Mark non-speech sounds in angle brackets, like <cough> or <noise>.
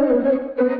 Gracias. <laughs>